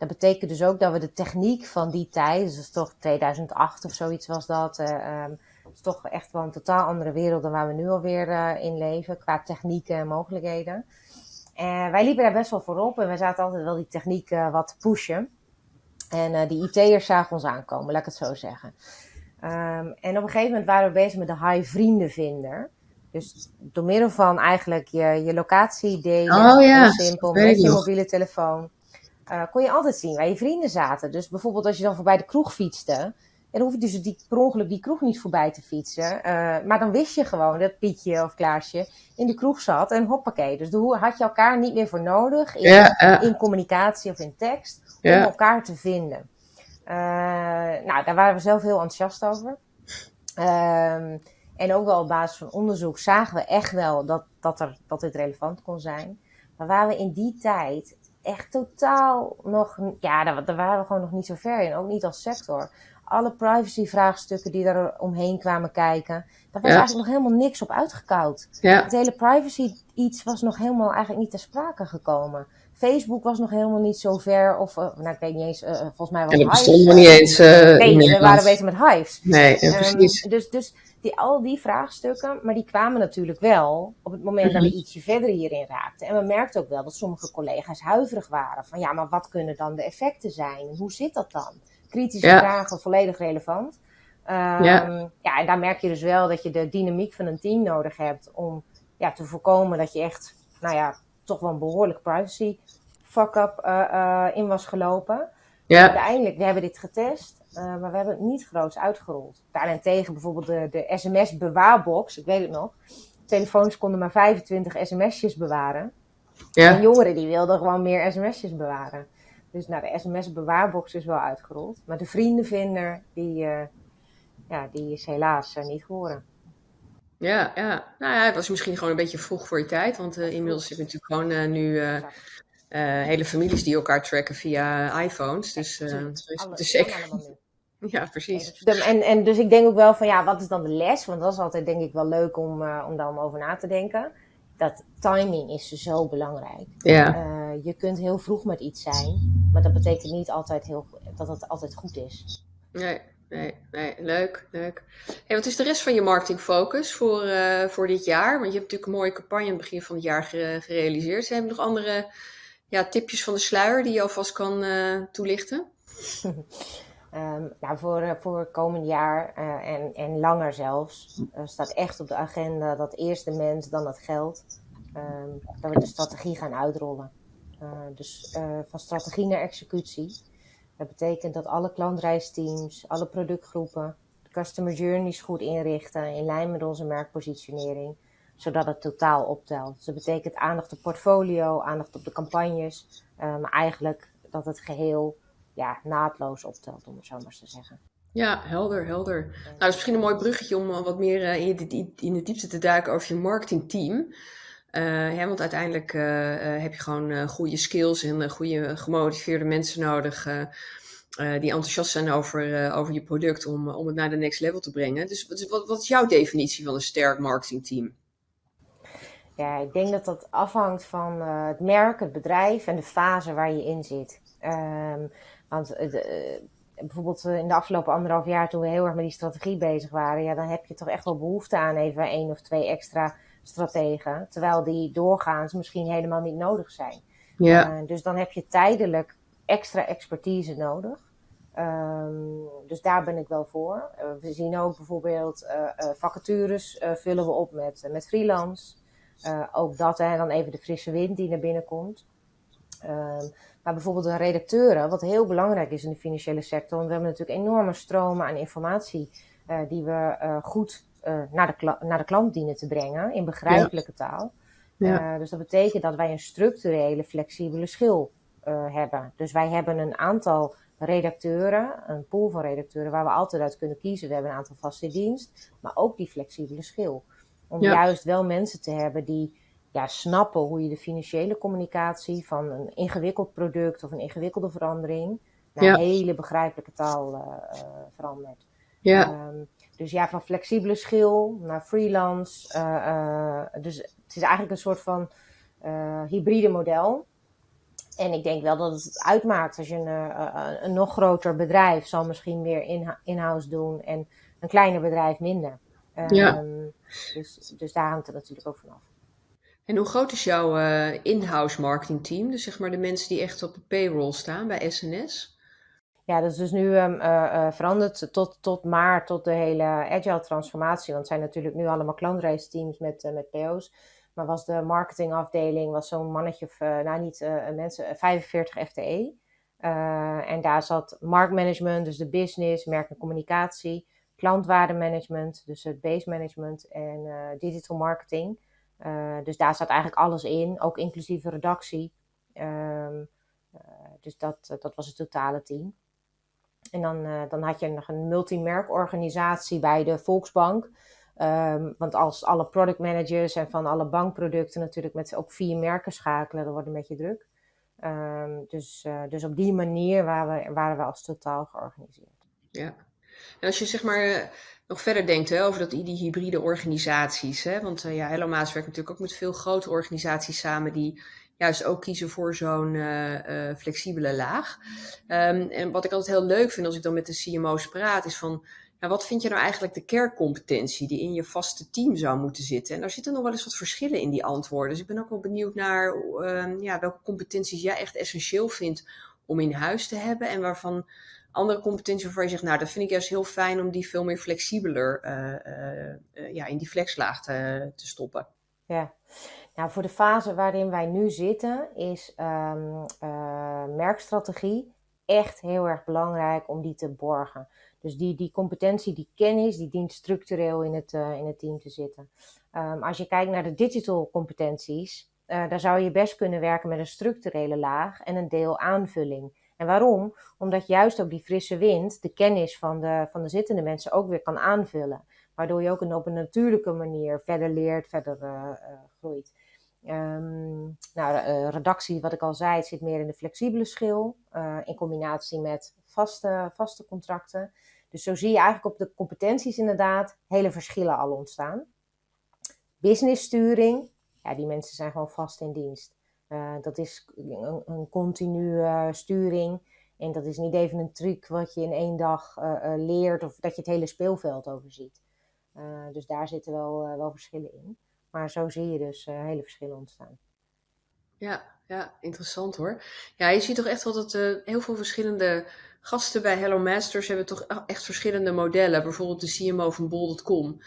Dat betekent dus ook dat we de techniek van die tijd, dus dat is toch 2008 of zoiets was dat, uh, um, is toch echt wel een totaal andere wereld dan waar we nu alweer uh, in leven, qua technieken en mogelijkheden. En wij liepen daar best wel voorop en we zaten altijd wel die techniek uh, wat te pushen. En die IT'ers zagen ons aankomen, laat ik het zo zeggen. Um, en op een gegeven moment waren we bezig met de high vriendenvinder. Dus door middel van eigenlijk je, je locatie delen, oh, ja. simpel, met je mobiele telefoon, uh, kon je altijd zien waar je vrienden zaten. Dus bijvoorbeeld als je dan voorbij de kroeg fietste, dan hoef je dus die, per ongeluk die kroeg niet voorbij te fietsen. Uh, maar dan wist je gewoon dat Pietje of Klaasje in de kroeg zat en hoppakee. Dus daar had je elkaar niet meer voor nodig in, uh. in communicatie of in tekst om elkaar te vinden. Uh, nou, daar waren we zelf heel enthousiast over. Uh, en ook wel op basis van onderzoek zagen we echt wel dat, dat, er, dat dit relevant kon zijn. Maar waar we in die tijd echt totaal nog, ja, daar, daar waren we gewoon nog niet zo ver in. Ook niet als sector. Alle privacy-vraagstukken die er omheen kwamen kijken, daar was ja. eigenlijk nog helemaal niks op uitgekoud. Ja. Het hele privacy iets was nog helemaal eigenlijk niet ter sprake gekomen. Facebook was nog helemaal niet zo ver, of uh, nou, ik weet niet eens, uh, volgens mij was En dat bestond nog niet eens. Nee, we waren bezig met Hives. Nee, ja, precies. Um, dus, dus die, al die vraagstukken, maar die kwamen natuurlijk wel op het moment dat we ietsje verder hierin raakten. En we merkten ook wel dat sommige collega's huiverig waren. Van ja, maar wat kunnen dan de effecten zijn? Hoe zit dat dan? Kritische ja. vragen, volledig relevant. Um, ja. ja, en daar merk je dus wel dat je de dynamiek van een team nodig hebt om ja, te voorkomen dat je echt, nou ja, toch wel een behoorlijk privacy fuck-up uh, uh, in was gelopen. Ja. Uiteindelijk, we hebben dit getest. maar we hebben het niet groots uitgerold. Daarentegen bijvoorbeeld de, de sms-bewaarbox, ik weet het nog. Telefoons konden maar 25 sms'jes bewaren. Ja. En jongeren die wilden gewoon meer sms'jes bewaren. Dus nou, de sms-bewaarbox is wel uitgerold. Maar de vriendenvinder, die, uh, ja, die is helaas uh, niet geworden. Ja, ja. Nou ja, het was misschien gewoon een beetje vroeg voor je tijd. Want inmiddels zitten natuurlijk gewoon nu hele families die elkaar tracken via iPhones. Dus het is zeker... Ja, precies. En, en dus ik denk ook wel van ja, wat is dan de les? Want dat is altijd denk ik wel leuk om, om daar om over na te denken dat timing is zo belangrijk. Ja. Uh, je kunt heel vroeg met iets zijn, maar dat betekent niet altijd heel, dat het altijd goed is. Nee, nee, nee. Leuk, leuk. Hey, wat is de rest van je marketingfocus voor, uh, voor dit jaar? Want je hebt natuurlijk een mooie campagne aan het begin van het jaar gerealiseerd. Zijn er nog andere ja, tipjes van de sluier die je alvast kan uh, toelichten? Um, nou, voor, uh, voor komend jaar uh, en, en langer zelfs staat echt op de agenda dat eerst de mens, dan het geld, um, dat we de strategie gaan uitrollen. dus van strategie naar executie. Dat betekent dat alle klantreisteams, alle productgroepen, de customer journeys goed inrichten in lijn met onze merkpositionering, zodat het totaal optelt. Dus dat betekent aandacht op portfolio, aandacht op de campagnes, maar eigenlijk dat het geheel ja, naadloos optelt, om het zo maar te zeggen. Ja, helder, helder. Nou, dat is misschien een mooi bruggetje om wat meer uh, in, de, in diepte te duiken over je marketingteam. Uh, want uiteindelijk heb je gewoon goede skills en goede gemotiveerde mensen nodig die enthousiast zijn over, over je product om, om het naar de next level te brengen. Dus wat, wat is jouw definitie van een sterk marketingteam? Ja, ik denk dat dat afhangt van het merk, het bedrijf en de fase waar je in zit. Um, want uh, bijvoorbeeld eh, in de afgelopen anderhalf jaar, toen we heel erg met die strategie bezig waren, ja, dan heb je toch echt wel behoefte aan even één of twee extra strategen. Terwijl die doorgaans misschien helemaal niet nodig zijn. Ja. Uh, dus dan heb je tijdelijk extra expertise nodig. Um, dus daar ben ik wel voor. Uh, we zien ook bijvoorbeeld vacatures vullen we op met, met freelance. Ook dat, en dan even de frisse wind die naar binnen komt. Um, maar bijvoorbeeld de redacteuren, wat heel belangrijk is in de financiële sector. Want we hebben natuurlijk enorme stromen aan informatie uh, die we uh, goed naar, de naar de klant dienen te brengen in begrijpelijke ja. taal. Ja. dus dat betekent dat wij een structurele, flexibele schil hebben. Dus wij hebben een aantal redacteuren, een pool van redacteuren waar we altijd uit kunnen kiezen. We hebben een aantal vaste dienst, maar ook die flexibele schil. Om ja. juist wel mensen te hebben die ja, snappen hoe je de financiële communicatie van een ingewikkeld product of een ingewikkelde verandering naar een hele begrijpelijke taal uh, verandert. Ja. Um, dus ja, van flexibele schil naar freelance. Uh, uh, dus het is eigenlijk een soort van hybride model. En ik denk wel dat het uitmaakt als je een, een nog groter bedrijf zal misschien meer in-house doen en een kleiner bedrijf minder. Um, ja. Dus, dus daar hangt het natuurlijk ook vanaf. En hoe groot is jouw uh, in-house marketingteam? Dus zeg maar de mensen die echt op de payroll staan bij SNS? Ja, dat is dus nu um, uh, uh, veranderd tot, tot maart, tot de hele agile transformatie. Want het zijn natuurlijk nu allemaal klantreisteams met, met PO's. Maar was de marketingafdeling was zo'n mannetje of, nou niet mensen, 45 FTE. en daar zat marktmanagement, dus de business, merk en communicatie, klantwaardemanagement, dus het base management en digital marketing. Uh, dus daar staat eigenlijk alles in, ook inclusief redactie. Um, uh, dus dat, dat was het totale team. En dan, dan had je nog een multimerkorganisatie bij de Volksbank. Um, want als alle product managers en van alle bankproducten natuurlijk met ook vier merken schakelen, dan wordt het een beetje druk. Um, dus, dus op die manier waren we, waren we als totaal georganiseerd. Ja. En als je zeg maar nog verder denkt hè, over dat, die hybride organisaties. Hè? Want uh, ja, Hello Maas werkt natuurlijk ook met veel grote organisaties samen die juist ook kiezen voor zo'n uh, flexibele laag. Um, en wat ik altijd heel leuk vind als ik dan met de CMO's praat, is van wat vind je nou eigenlijk de kerncompetentie die in je vaste team zou moeten zitten? En daar zitten nog wel eens wat verschillen in die antwoorden. Dus ik ben ook wel benieuwd naar uh, ja, welke competenties jij echt essentieel vindt om in huis te hebben en waarvan andere competenties waarvan je zegt, nou, dat vind ik juist heel fijn om die veel meer flexibeler uh, uh, ja, in die flexlaag te, te, stoppen. Ja, nou, voor de fase waarin wij nu zitten is um, merkstrategie echt heel erg belangrijk om die te borgen. Dus die, die competentie, die kennis, die dient structureel in het, in het team te zitten. Um, als je kijkt naar de digital competenties, daar zou je best kunnen werken met een structurele laag en een deel aanvulling. En waarom? Omdat juist ook die frisse wind de kennis van de, van de zittende mensen ook weer kan aanvullen. Waardoor je ook op een natuurlijke manier verder leert, verder uh, uh, groeit. Um, nou, uh, redactie, wat ik al zei, zit meer in de flexibele schil. in combinatie met vaste, vaste contracten. Dus zo zie je eigenlijk op de competenties inderdaad hele verschillen al ontstaan. Businesssturing, ja, die mensen zijn gewoon vast in dienst. Uh, dat is een, continue uh, sturing. En dat is niet even een truc wat je in één dag uh, leert of dat je het hele speelveld overziet. dus daar zitten wel, wel verschillen in. Maar zo zie je dus hele verschillen ontstaan. Ja, ja, interessant hoor. Ja, je ziet toch echt wel dat heel veel verschillende gasten bij Hello Masters hebben toch echt verschillende modellen. Bijvoorbeeld de CMO van Bol.com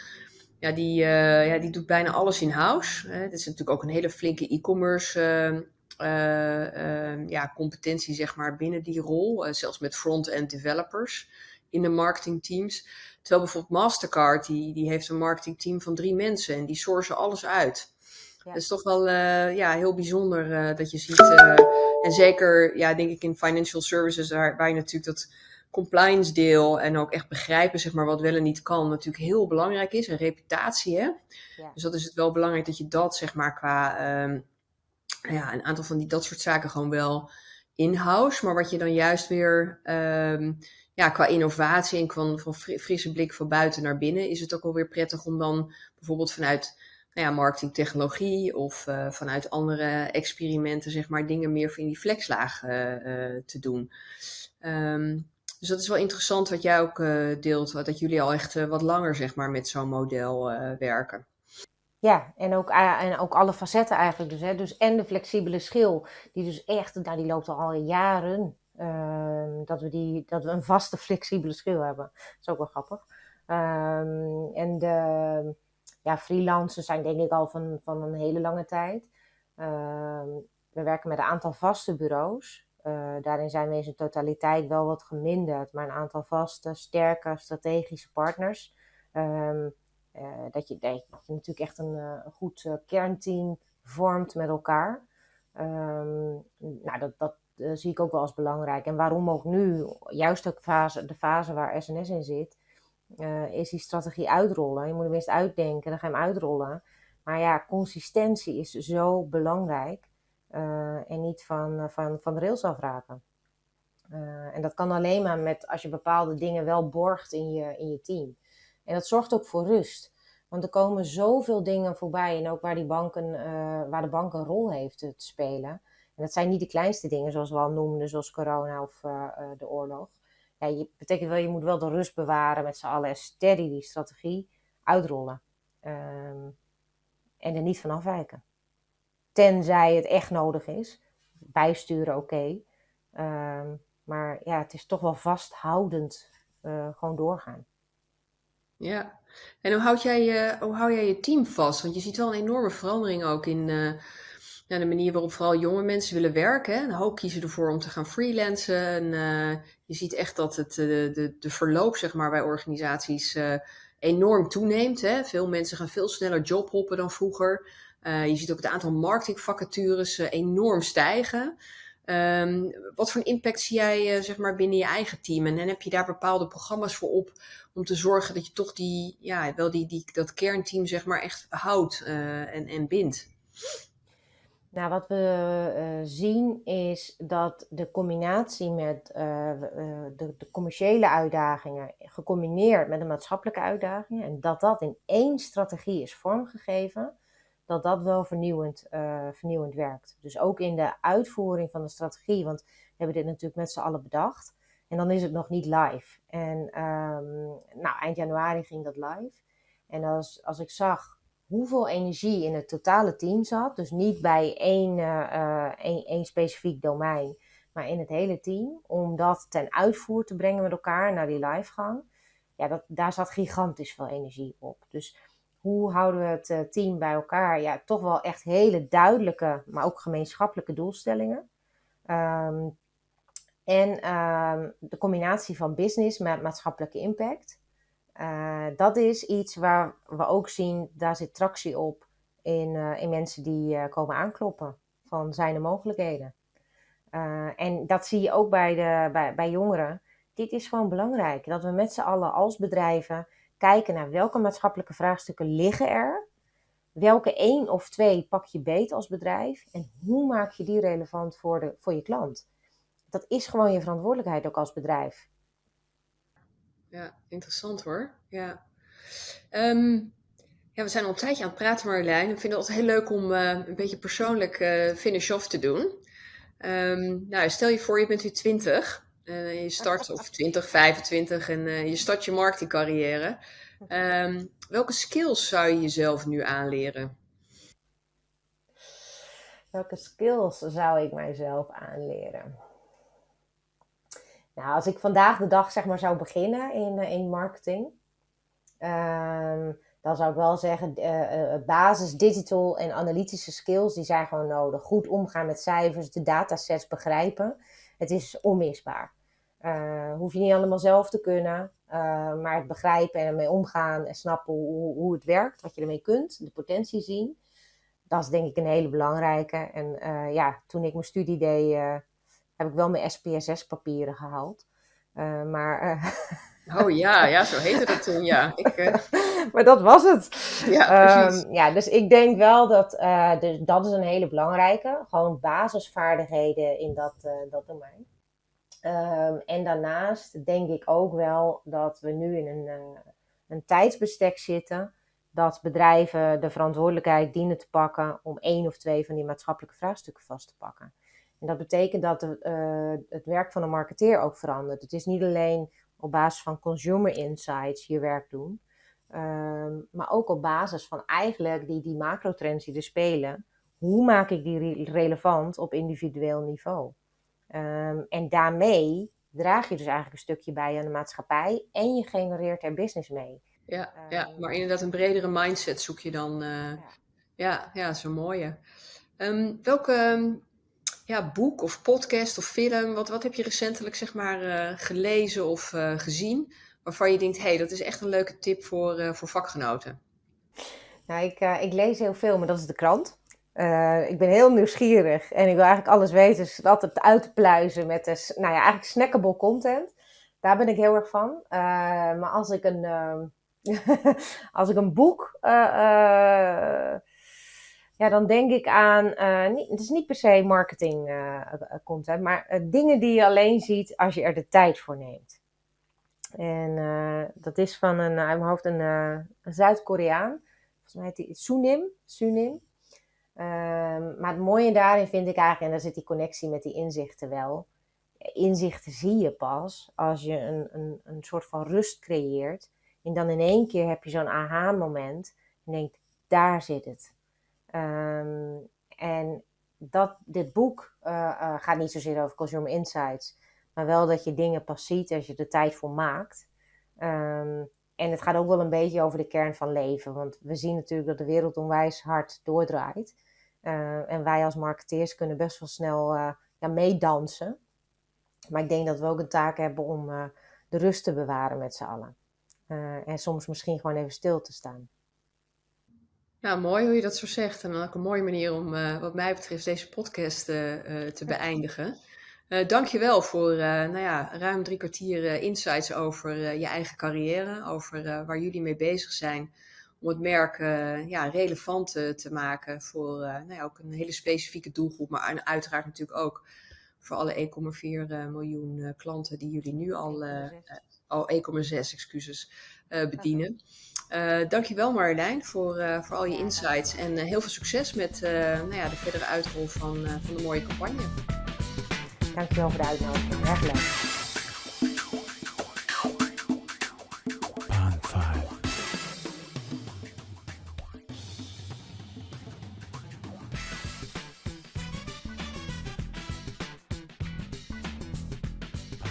ja, die, uh, ja, die doet bijna alles in-house. Het is natuurlijk ook een hele flinke e-commerce uh, ja, competentie zeg maar, binnen die rol. zelfs met front-end developers in de marketingteams. Terwijl bijvoorbeeld Mastercard, die, die heeft een marketingteam van drie mensen en die sourcen alles uit. Ja. Dat is toch wel ja, heel bijzonder dat je ziet. en zeker, ja, denk ik in financial services, waar, waar je natuurlijk dat compliance deel en ook echt begrijpen zeg maar, wat wel en niet kan natuurlijk heel belangrijk is. Een reputatie, hè? Ja. Dus dat is het wel belangrijk dat je dat zeg maar qua um, ja, een aantal van die, dat soort zaken gewoon wel in-house. Maar wat je dan juist weer um, ja, qua innovatie en van, van frisse blik van buiten naar binnen is het ook wel weer prettig om dan bijvoorbeeld vanuit nou ja, marketingtechnologie of uh, vanuit andere experimenten zeg maar dingen meer in die flexlaag uh, uh, te doen. Um, dus dat is wel interessant wat jij ook uh, deelt, dat jullie al echt uh, wat langer zeg maar, met zo'n model uh, werken. Ja, en ook, en ook alle facetten eigenlijk dus. Hè. Dus en de flexibele schil, die dus echt, nou, die loopt al jaren. Ehm, dat, we die, dat we een vaste flexibele schil hebben. Dat is ook wel grappig. Um, en de ja, freelancers zijn denk ik al van, van een hele lange tijd. Um, we werken met een aantal vaste bureaus. Uh, daarin zijn we in zijn totaliteit wel wat geminderd, maar een aantal vaste, sterke, strategische partners. Um, uh, dat, je, dat, je, natuurlijk echt een, een goed kernteam vormt met elkaar. Um, nou, dat, dat zie ik ook wel als belangrijk. En waarom ook nu, juist ook fase, de fase waar SNS in zit, is die strategie uitrollen. Je moet hem eerst uitdenken, dan ga je hem uitrollen. Maar ja, consistentie is zo belangrijk. Uh, en niet van, uh, van, van de rails afraken. Uh, en dat kan alleen maar met als je bepaalde dingen wel borgt in je, in je team. En dat zorgt ook voor rust. Want er komen zoveel dingen voorbij. En ook waar, die banken, waar de bank een rol heeft te, spelen. En dat zijn niet de kleinste dingen, zoals we al noemden, zoals corona of de oorlog. Ja, je, betekent wel, je moet wel de rust bewaren met z'n allen en die strategie uitrollen. Um, en er niet van afwijken. Tenzij het echt nodig is. Bijsturen oké. Um, maar ja, het is toch wel vasthoudend uh, gewoon doorgaan. Ja, en hoe houd, jij je, hoe hou jij je team vast? Want je ziet wel een enorme verandering ook in uh, ja, de manier waarop vooral jonge mensen willen werken. Een hoop kiezen ervoor om te gaan freelancen. En, uh, je ziet echt dat het, de, de, de verloop zeg maar, bij organisaties enorm toeneemt. Hè? Veel mensen gaan veel sneller jobhoppen dan vroeger. Uh, je ziet ook het aantal marketingvacatures uh, enorm stijgen. Um, wat voor een impact zie jij uh, zeg maar binnen je eigen team? En, en, heb je daar bepaalde programma's voor op om te zorgen dat je toch die, ja, wel die, die, dat kernteam zeg maar echt houdt en, en bindt? Nou, wat we zien is dat de combinatie met de, commerciële uitdagingen, gecombineerd met de maatschappelijke uitdagingen, en dat dat in één strategie is vormgegeven, dat dat wel vernieuwend, uh, vernieuwend werkt. Dus ook in de uitvoering van de strategie, want we hebben dit natuurlijk met z'n allen bedacht. En dan is het nog niet live. En um, nou, eind januari ging dat live. En als, als ik zag hoeveel energie in het totale team zat, dus niet bij één, uh, één, één specifiek domein, maar in het hele team, om dat ten uitvoer te brengen met elkaar naar die livegang, ja, dat, daar zat gigantisch veel energie op. Dus hoe houden we het eh, team bij elkaar? Ja, toch wel echt hele duidelijke, maar ook gemeenschappelijke doelstellingen. Um, En ehm, de combinatie van business met maatschappelijke impact. dat is iets waar we ook zien, daar zit tractie op in, in mensen die komen aankloppen. Van zijn er mogelijkheden. en dat zie je ook bij, de, bij, bij jongeren. Dit is gewoon belangrijk. Dat we met z'n allen als bedrijven kijken naar welke maatschappelijke vraagstukken liggen er. Welke één of twee pak je beet als bedrijf en hoe maak je die relevant voor, de, voor je klant? Dat is gewoon je verantwoordelijkheid ook als bedrijf. Ja, interessant hoor. Ja. Ehm, ja, we zijn al een tijdje aan het praten, Marjolein. Ik vind het altijd heel leuk om uh, een beetje persoonlijk uh, finish-off te doen. Um, nou, stel je voor, je bent nu 20 uh, je start of 20, 25 en uh, je start je marketingcarrière. Um, welke skills zou je jezelf nu aanleren? Welke skills zou ik mijzelf aanleren? Nou, als ik vandaag de dag zeg maar zou beginnen in, uh, in marketing, um, dan zou ik wel zeggen, uh, basis digital en analytische skills, die zijn gewoon nodig. Goed omgaan met cijfers, de datasets begrijpen. Het is onmisbaar. Uh, hoef je niet allemaal zelf te kunnen, uh, maar het begrijpen en ermee omgaan en snappen hoe, hoe, het werkt, wat je ermee kunt, de potentie zien. Dat is denk ik een hele belangrijke. En uh, ja, toen ik mijn studie deed, heb ik wel mijn SPSS-papieren gehaald. maar. oh ja, ja, zo heette dat toen, ja. Ik, maar dat was het. Ja, um, ja, dus ik denk wel dat dus dat is een hele belangrijke. Gewoon basisvaardigheden in dat, dat domein. Um, en daarnaast denk ik ook wel dat we nu in een, een tijdsbestek zitten dat bedrijven de verantwoordelijkheid dienen te pakken om één of twee van die maatschappelijke vraagstukken vast te pakken. En dat betekent dat de, uh, het werk van een marketeer ook verandert. Het is niet alleen op basis van consumer insights je werk doen, um, maar ook op basis van eigenlijk die, die macrotrends die er spelen. Hoe maak ik die re relevant op individueel niveau? Um, en daarmee draag je dus eigenlijk een stukje bij aan de maatschappij en je genereert er business mee. Ja, um, ja maar inderdaad een bredere mindset zoek je dan. Uh, ja. ja, ja, dat is een mooie. Welke ja, boek of podcast of film, wat, wat heb je recentelijk zeg maar uh, gelezen of uh, gezien, waarvan je denkt, hé, hey, dat is echt een leuke tip voor, voor vakgenoten? Nou, ik, ik lees heel veel, maar dat is de krant. Ik ben heel nieuwsgierig en ik wil eigenlijk alles weten, dus altijd uit te pluizen met de, nou ja, eigenlijk snackable content. Daar ben ik heel erg van. Maar als ik een, uh, als ik een boek, ja, dan denk ik aan, niet, het is niet per se marketing content, maar dingen die je alleen ziet als je er de tijd voor neemt. En dat is van een, uit mijn hoofd een, Zuid-Koreaan, volgens mij heet hij Sunim, Sunim. Um, maar het mooie daarin vind ik eigenlijk, en daar zit die connectie met die inzichten wel. Inzichten zie je pas als je een, een, een soort van rust creëert. En dan in één keer heb je zo'n aha-moment. En denkt, daar zit het. Um, en dat, dit boek uh, uh, gaat niet zozeer over consumer insights. Maar wel dat je dingen pas ziet als je er tijd voor maakt. Um, en het gaat ook wel een beetje over de kern van leven. Want we zien natuurlijk dat de wereld onwijs hard doordraait. Uh, en wij als marketeers kunnen best wel snel uh, ja, meedansen. Maar ik denk dat we ook een taak hebben om de rust te bewaren met z'n allen. en soms misschien gewoon even stil te staan. Nou, mooi hoe je dat zo zegt. En ook een mooie manier om, wat mij betreft, deze podcast te beëindigen. Uh, dankjewel voor nou ja, ruim drie kwartier insights over je eigen carrière, over waar jullie mee bezig zijn om het merk ja, relevant te maken voor nou ja, ook een hele specifieke doelgroep, maar uiteraard natuurlijk ook voor alle 1,4 miljoen klanten die jullie nu al, al 1,6 excuses, bedienen. Dankjewel Marjolein voor, voor al je insights en heel veel succes met nou ja, de verdere uitrol van, van de mooie campagne. Dankjewel voor de uitnodiging. Erg leuk.